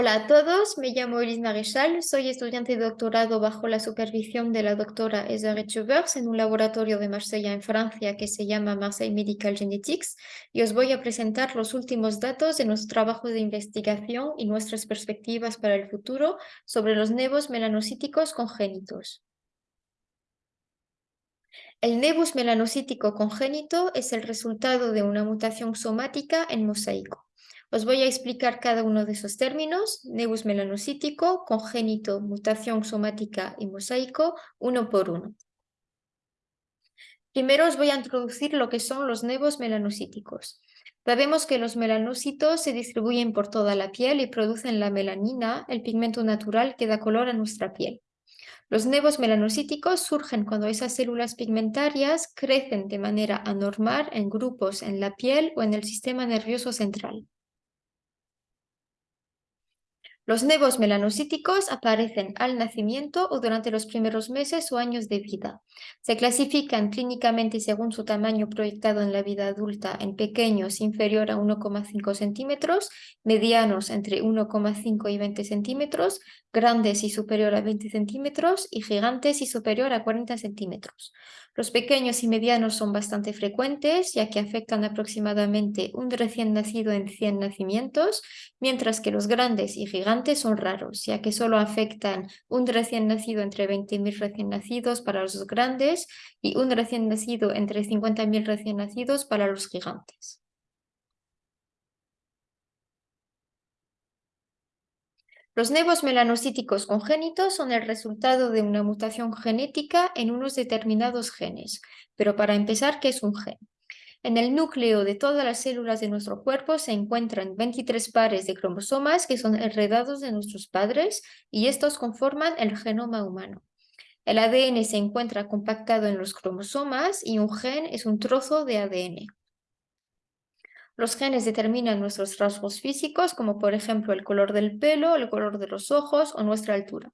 Hola a todos, me llamo Elise Maréchal, soy estudiante de doctorado bajo la supervisión de la doctora Esa Rechevers en un laboratorio de Marsella en Francia que se llama Marseille Medical Genetics y os voy a presentar los últimos datos de nuestro trabajo de investigación y nuestras perspectivas para el futuro sobre los nevos melanocíticos congénitos. El nevus melanocítico congénito es el resultado de una mutación somática en mosaico. Os voy a explicar cada uno de esos términos, nevus melanocítico, congénito, mutación somática y mosaico, uno por uno. Primero os voy a introducir lo que son los nevos melanocíticos. Sabemos que los melanocitos se distribuyen por toda la piel y producen la melanina, el pigmento natural que da color a nuestra piel. Los nevos melanocíticos surgen cuando esas células pigmentarias crecen de manera anormal en grupos en la piel o en el sistema nervioso central. Los nevos melanocíticos aparecen al nacimiento o durante los primeros meses o años de vida. Se clasifican clínicamente según su tamaño proyectado en la vida adulta en pequeños inferior a 1,5 centímetros, medianos entre 1,5 y 20 centímetros, grandes y superior a 20 centímetros y gigantes y superior a 40 centímetros. Los pequeños y medianos son bastante frecuentes, ya que afectan aproximadamente un recién nacido en 100 nacimientos, mientras que los grandes y gigantes son raros, ya que solo afectan un recién nacido entre 20.000 recién nacidos para los grandes y un recién nacido entre 50.000 recién nacidos para los gigantes. Los nevos melanocíticos congénitos son el resultado de una mutación genética en unos determinados genes. Pero para empezar, ¿qué es un gen? En el núcleo de todas las células de nuestro cuerpo se encuentran 23 pares de cromosomas que son heredados de nuestros padres y estos conforman el genoma humano. El ADN se encuentra compactado en los cromosomas y un gen es un trozo de ADN. Los genes determinan nuestros rasgos físicos, como por ejemplo el color del pelo, el color de los ojos o nuestra altura.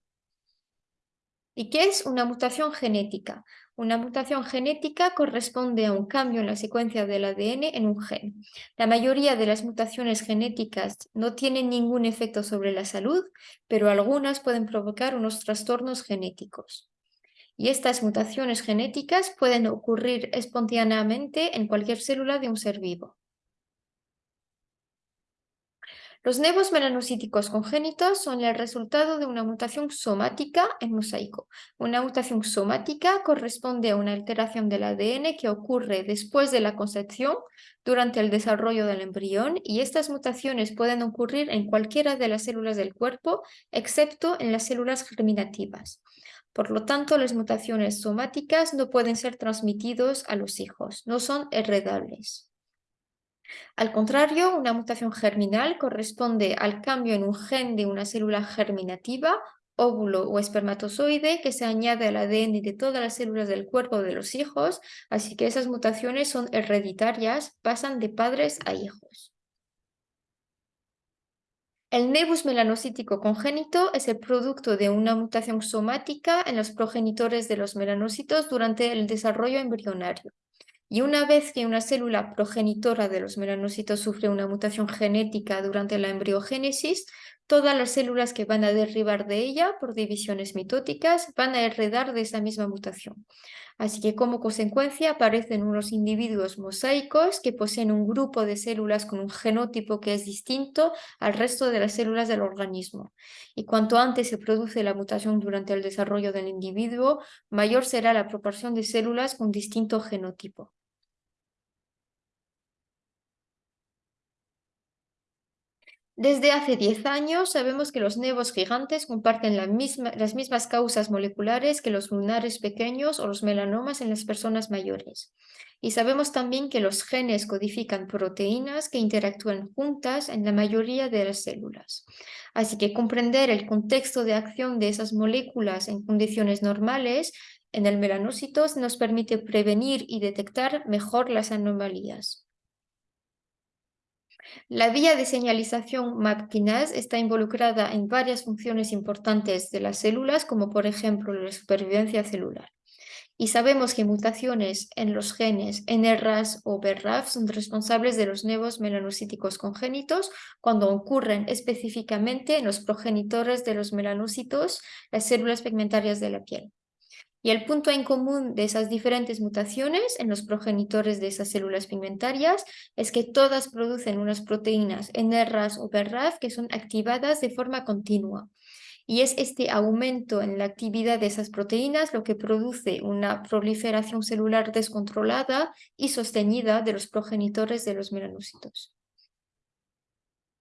¿Y qué es una mutación genética? Una mutación genética corresponde a un cambio en la secuencia del ADN en un gen. La mayoría de las mutaciones genéticas no tienen ningún efecto sobre la salud, pero algunas pueden provocar unos trastornos genéticos. Y estas mutaciones genéticas pueden ocurrir espontáneamente en cualquier célula de un ser vivo. Los nevos melanocíticos congénitos son el resultado de una mutación somática en mosaico. Una mutación somática corresponde a una alteración del ADN que ocurre después de la concepción durante el desarrollo del embrión y estas mutaciones pueden ocurrir en cualquiera de las células del cuerpo excepto en las células germinativas. Por lo tanto, las mutaciones somáticas no pueden ser transmitidos a los hijos, no son heredables. Al contrario, una mutación germinal corresponde al cambio en un gen de una célula germinativa, óvulo o espermatozoide que se añade al ADN de todas las células del cuerpo de los hijos, así que esas mutaciones son hereditarias, pasan de padres a hijos. El nevus melanocítico congénito es el producto de una mutación somática en los progenitores de los melanocitos durante el desarrollo embrionario. Y una vez que una célula progenitora de los melanocitos sufre una mutación genética durante la embriogénesis, todas las células que van a derribar de ella por divisiones mitóticas van a heredar de esa misma mutación. Así que como consecuencia aparecen unos individuos mosaicos que poseen un grupo de células con un genotipo que es distinto al resto de las células del organismo. Y cuanto antes se produce la mutación durante el desarrollo del individuo, mayor será la proporción de células con distinto genotipo. Desde hace 10 años sabemos que los nevos gigantes comparten las mismas causas moleculares que los lunares pequeños o los melanomas en las personas mayores. Y sabemos también que los genes codifican proteínas que interactúan juntas en la mayoría de las células. Así que comprender el contexto de acción de esas moléculas en condiciones normales en el melanócito nos permite prevenir y detectar mejor las anomalías. La vía de señalización MAPKinase está involucrada en varias funciones importantes de las células, como por ejemplo la supervivencia celular. y sabemos que mutaciones en los genes NRAS o BRAF son responsables de los nuevos melanocíticos congénitos cuando ocurren específicamente en los progenitores de los melanocitos, las células pigmentarias de la piel. Y el punto en común de esas diferentes mutaciones en los progenitores de esas células pigmentarias es que todas producen unas proteínas NRAS o BRAF que son activadas de forma continua. Y es este aumento en la actividad de esas proteínas lo que produce una proliferación celular descontrolada y sostenida de los progenitores de los melanocitos.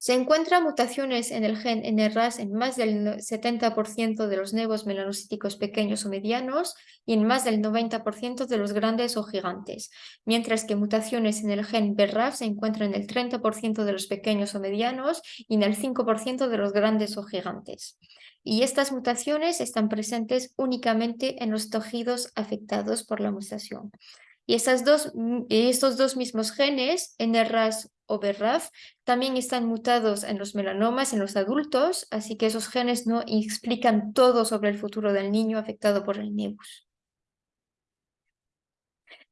Se encuentran mutaciones en el gen NRAS en más del 70% de los nuevos melanocíticos pequeños o medianos y en más del 90% de los grandes o gigantes, mientras que mutaciones en el gen BRAF se encuentran en el 30% de los pequeños o medianos y en el 5% de los grandes o gigantes. Y estas mutaciones están presentes únicamente en los tejidos afectados por la mutación. Y, dos, estos dos mismos genes, NRAS o BRAF, también están mutados en los melanomas en los adultos, así que esos genes no explican todo sobre el futuro del niño afectado por el nebus.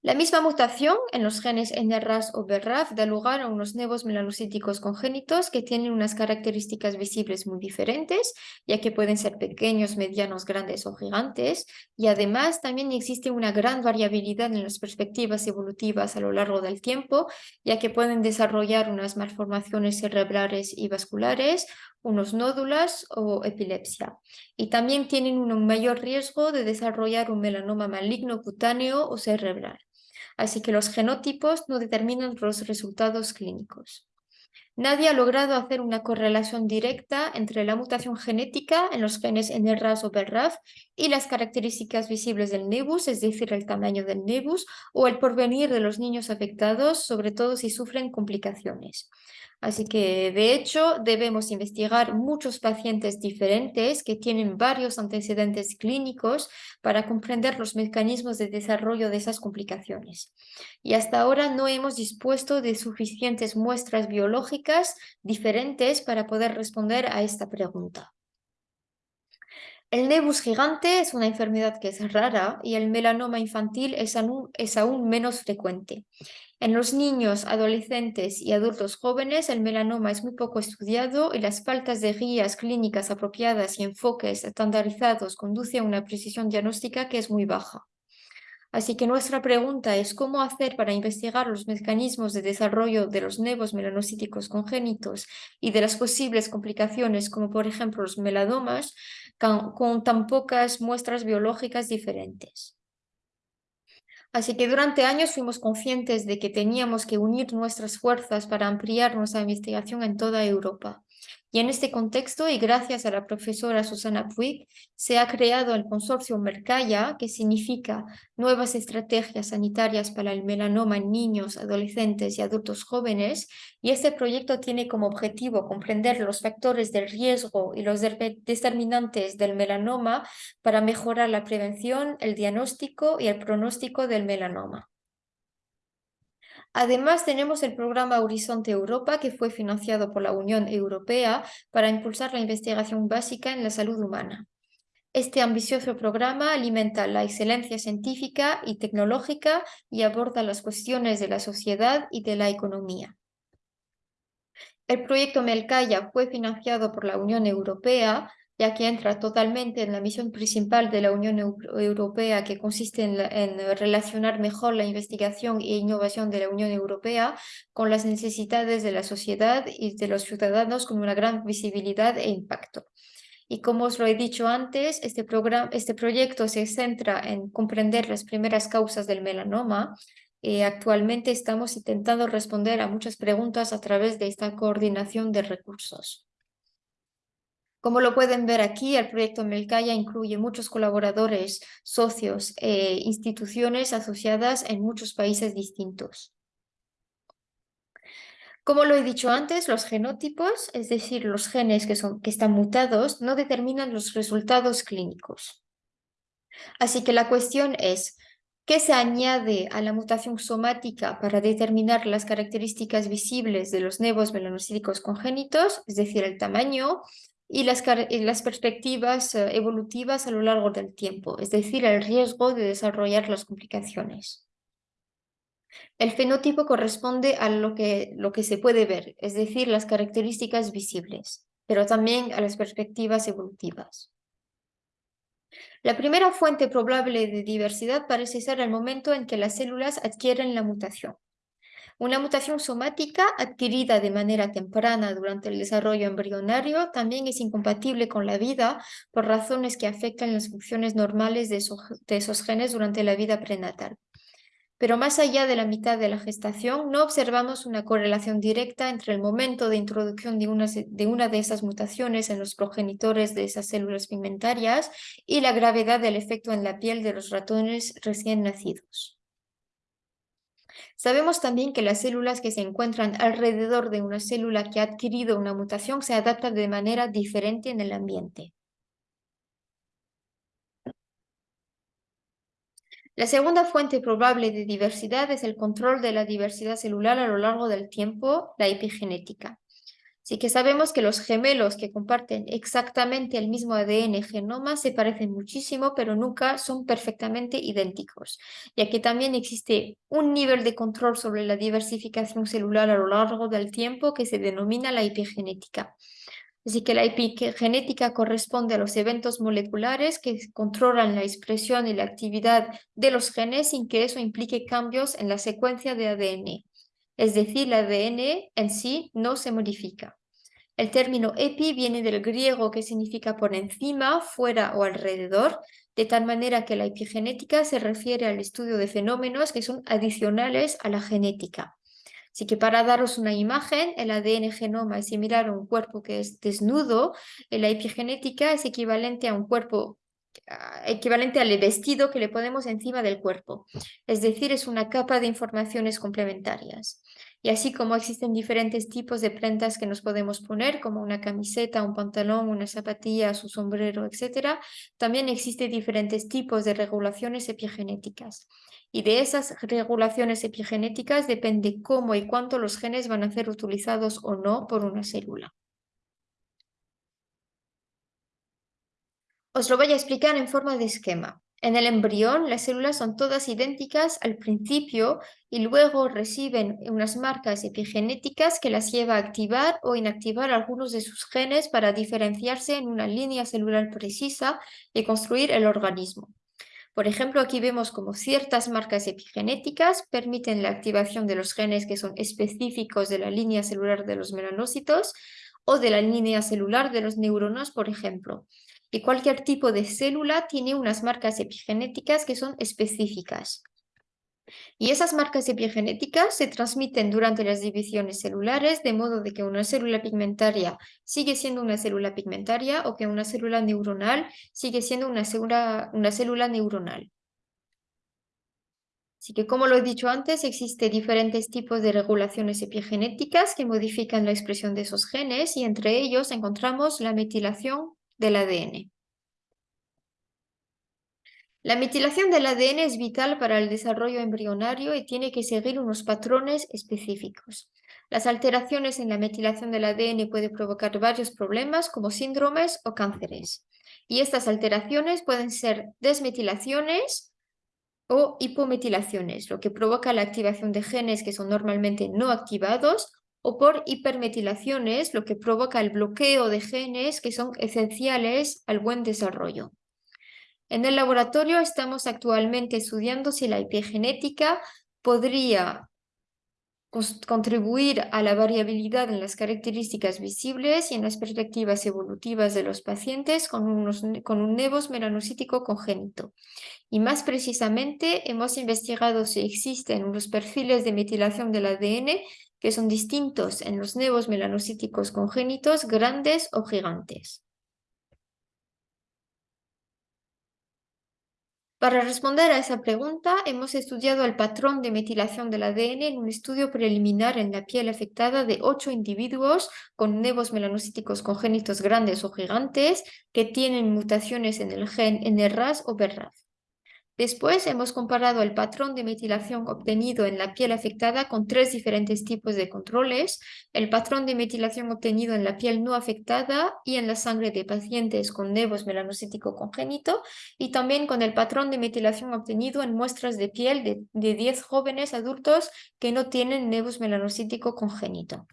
La misma mutación en los genes NRAS o BRAF da lugar a unos nuevos melanocíticos congénitos que tienen unas características visibles muy diferentes, ya que pueden ser pequeños, medianos, grandes o gigantes, y además también existe una gran variabilidad en las perspectivas evolutivas a lo largo del tiempo, ya que pueden desarrollar unas malformaciones cerebrales y vasculares, unos nódulos o epilepsia. Y también tienen un mayor riesgo de desarrollar un melanoma maligno cutáneo o cerebral así que los genotipos no determinan los resultados clínicos. Nadie ha logrado hacer una correlación directa entre la mutación genética en los genes NRAS o BRAF y las características visibles del nebus, es decir, el tamaño del nebus o el porvenir de los niños afectados, sobre todo si sufren complicaciones. Así que, de hecho, debemos investigar muchos pacientes diferentes que tienen varios antecedentes clínicos para comprender los mecanismos de desarrollo de esas complicaciones. Y hasta ahora no hemos dispuesto de suficientes muestras biológicas diferentes para poder responder a esta pregunta. El nebus gigante es una enfermedad que es rara y el melanoma infantil es aún menos frecuente. En los niños, adolescentes y adultos jóvenes, el melanoma es muy poco estudiado y las faltas de guías clínicas apropiadas y enfoques estandarizados conduce a una precisión diagnóstica que es muy baja. Así que nuestra pregunta es cómo hacer para investigar los mecanismos de desarrollo de los nuevos melanocíticos congénitos y de las posibles complicaciones como por ejemplo los melanomas con tan pocas muestras biológicas diferentes. Así que durante años fuimos conscientes de que teníamos que unir nuestras fuerzas para ampliar nuestra investigación en toda Europa. Y en este contexto, y gracias a la profesora Susana Puig, se ha creado el consorcio Mercaya, que significa Nuevas Estrategias Sanitarias para el Melanoma en Niños, Adolescentes y Adultos Jóvenes, y este proyecto tiene como objetivo comprender los factores de riesgo y los determinantes del melanoma para mejorar la prevención, el diagnóstico y el pronóstico del melanoma. Además, tenemos el programa Horizonte Europa, que fue financiado por la Unión Europea para impulsar la investigación básica en la salud humana. Este ambicioso programa alimenta la excelencia científica y tecnológica y aborda las cuestiones de la sociedad y de la economía. El proyecto Melcaya fue financiado por la Unión Europea ya que entra totalmente en la misión principal de la Unión Europea, que consiste en, relacionar mejor la investigación e innovación de la Unión Europea con las necesidades de la sociedad y de los ciudadanos con una gran visibilidad e impacto. Y como os lo he dicho antes, este, programa, este proyecto se centra en comprender las primeras causas del melanoma. y actualmente estamos intentando responder a muchas preguntas a través de esta coordinación de recursos. Como lo pueden ver aquí, el proyecto Melcaya incluye muchos colaboradores, socios e instituciones asociadas en muchos países distintos. Como lo he dicho antes, los genotipos, es decir, los genes que, que están mutados, no determinan los resultados clínicos. Así que la cuestión es, ¿qué se añade a la mutación somática para determinar las características visibles de los nuevos melanocíticos congénitos, es decir, el tamaño, y las, las perspectivas eh, evolutivas a lo largo del tiempo, es decir, el riesgo de desarrollar las complicaciones. El fenotipo corresponde a lo que, lo que se puede ver, es decir, las características visibles, pero también a las perspectivas evolutivas. La primera fuente probable de diversidad parece ser el momento en que las células adquieren la mutación. Una mutación somática adquirida de manera temprana durante el desarrollo embrionario también es incompatible con la vida por razones que afectan las funciones normales de esos, genes durante la vida prenatal. Pero más allá de la mitad de la gestación, no observamos una correlación directa entre el momento de introducción de una, de esas mutaciones en los progenitores de esas células pigmentarias y la gravedad del efecto en la piel de los ratones recién nacidos. Sabemos también que las células que se encuentran alrededor de una célula que ha adquirido una mutación se adaptan de manera diferente en el ambiente. La segunda fuente probable de diversidad es el control de la diversidad celular a lo largo del tiempo, la epigenética. Así que sabemos que los gemelos que comparten exactamente el mismo ADN genoma se parecen muchísimo, pero nunca son perfectamente idénticos, ya que también existe un nivel de control sobre la diversificación celular a lo largo del tiempo que se denomina la epigenética. Así que la epigenética corresponde a los eventos moleculares que controlan la expresión y la actividad de los genes sin que eso implique cambios en la secuencia de ADN es decir, el ADN en sí no se modifica. El término epi viene del griego que significa por encima, fuera o alrededor, de tal manera que la epigenética se refiere al estudio de fenómenos que son adicionales a la genética. Así que para daros una imagen, el ADN genoma es similar a un cuerpo que es desnudo, la epigenética es equivalente a un cuerpo equivalente al vestido que le ponemos encima del cuerpo. Es decir, es una capa de informaciones complementarias. Y así como existen diferentes tipos de prendas que nos podemos poner, como una camiseta, un pantalón, una zapatilla, su sombrero, etc., también existen diferentes tipos de regulaciones epigenéticas. Y de esas regulaciones epigenéticas depende cómo y cuánto los genes van a ser utilizados o no por una célula. Os lo voy a explicar en forma de esquema. En el embrión, las células son todas idénticas al principio y luego reciben unas marcas epigenéticas que las lleva a activar o inactivar algunos de sus genes para diferenciarse en una línea celular precisa y construir el organismo. Por ejemplo, aquí vemos como ciertas marcas epigenéticas permiten la activación de los genes que son específicos de la línea celular de los melanocitos o de la línea celular de los neuronas, por ejemplo y cualquier tipo de célula tiene unas marcas epigenéticas que son específicas. Y esas marcas epigenéticas se transmiten durante las divisiones celulares, de modo de que una célula pigmentaria sigue siendo una célula pigmentaria o que una célula neuronal sigue siendo una célula, una célula neuronal. Así que, como lo he dicho antes, existen diferentes tipos de regulaciones epigenéticas que modifican la expresión de esos genes y entre ellos encontramos la metilación del ADN. La metilación del ADN es vital para el desarrollo embrionario y tiene que seguir unos patrones específicos. Las alteraciones en la metilación del ADN pueden provocar varios problemas como síndromes o cánceres. Y estas alteraciones pueden ser desmetilaciones o hipometilaciones, lo que provoca la activación de genes que son normalmente no activados o por hipermetilaciones, lo que provoca el bloqueo de genes que son esenciales al buen desarrollo. En el laboratorio estamos actualmente estudiando si la epigenética podría contribuir a la variabilidad en las características visibles y en las perspectivas evolutivas de los pacientes con, un nevos melanocítico congénito. Y más precisamente hemos investigado si existen unos perfiles de metilación del ADN que son distintos en los nevos melanocíticos congénitos grandes o gigantes. Para responder a esa pregunta, hemos estudiado el patrón de metilación del ADN en un estudio preliminar en la piel afectada de ocho individuos con nevos melanocíticos congénitos grandes o gigantes que tienen mutaciones en el gen NRAS o BRAF. Después hemos comparado el patrón de metilación obtenido en la piel afectada con tres diferentes tipos de controles, el patrón de metilación obtenido en la piel no afectada y en la sangre de pacientes con nevos melanocítico congénito y también con el patrón de metilación obtenido en muestras de piel de, de 10 jóvenes adultos que no tienen nevos melanocítico congénito.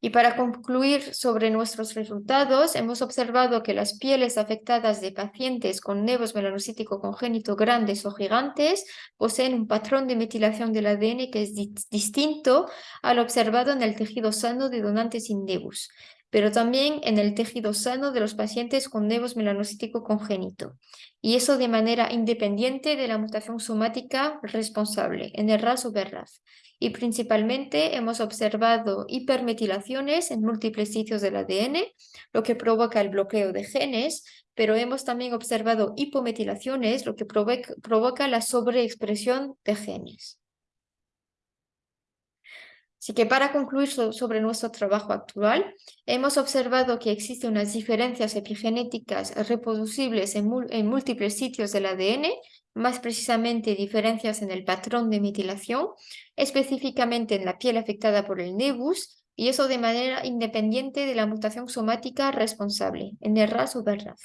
Y para concluir sobre nuestros resultados, hemos observado que las pieles afectadas de pacientes con nevos melanocítico congénito grandes o gigantes poseen un patrón de metilación del ADN que es distinto al observado en el tejido sano de donantes sin nevus pero también en el tejido sano de los pacientes con nevos melanocítico congénito, y eso de manera independiente de la mutación somática responsable, en el RAS o BRAF y principalmente hemos observado hipermetilaciones en múltiples sitios del ADN, lo que provoca el bloqueo de genes, pero hemos también observado hipometilaciones, lo que provoca la sobreexpresión de genes. Así que para concluir sobre nuestro trabajo actual, hemos observado que existen unas diferencias epigenéticas reproducibles en, múltiples sitios del ADN, más precisamente diferencias en el patrón de metilación, específicamente en la piel afectada por el nebus, y eso de manera independiente de la mutación somática responsable, en el RAS o BRAF.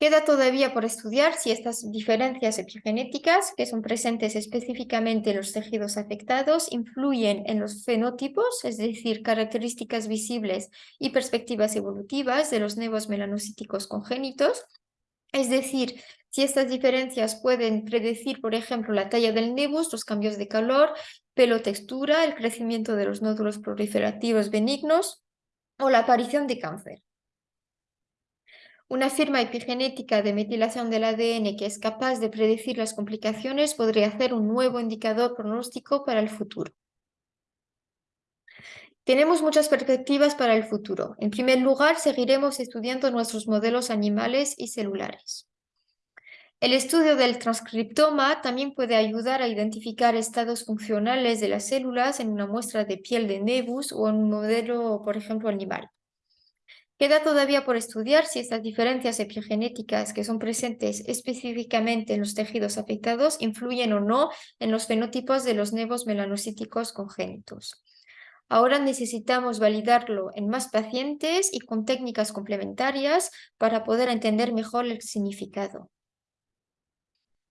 Queda todavía por estudiar si estas diferencias epigenéticas, que son presentes específicamente en los tejidos afectados, influyen en los fenotipos, es decir, características visibles y perspectivas evolutivas de los nevos melanocíticos congénitos, es decir, si estas diferencias pueden predecir, por ejemplo, la talla del nebus, los cambios de calor, pelo textura, el crecimiento de los nódulos proliferativos benignos o la aparición de cáncer. Una firma epigenética de metilación del ADN que es capaz de predecir las complicaciones podría ser un nuevo indicador pronóstico para el futuro. Tenemos muchas perspectivas para el futuro. En primer lugar, seguiremos estudiando nuestros modelos animales y celulares. El estudio del transcriptoma también puede ayudar a identificar estados funcionales de las células en una muestra de piel de nebus o en un modelo, por ejemplo, animal. Queda todavía por estudiar si estas diferencias epigenéticas que son presentes específicamente en los tejidos afectados influyen o no en los fenotipos de los nevos melanocíticos congénitos. Ahora necesitamos validarlo en más pacientes y con técnicas complementarias para poder entender mejor el significado.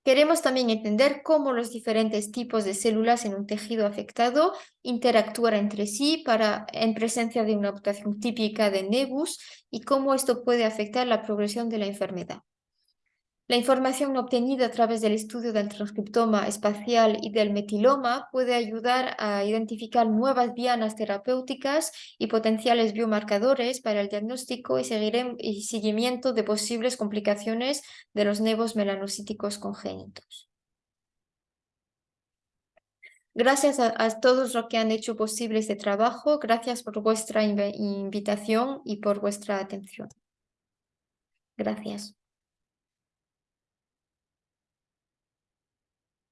Queremos también entender cómo los diferentes tipos de células en un tejido afectado interactúan entre sí para, en presencia de una mutación típica de nebus y cómo esto puede afectar la progresión de la enfermedad. La información obtenida a través del estudio del transcriptoma espacial y del metiloma puede ayudar a identificar nuevas dianas terapéuticas y potenciales biomarcadores para el diagnóstico y, seguimiento de posibles complicaciones de los nevos melanocíticos congénitos. Gracias a, a, todos los que han hecho posible este trabajo. Gracias por vuestra invitación y por vuestra atención. Gracias.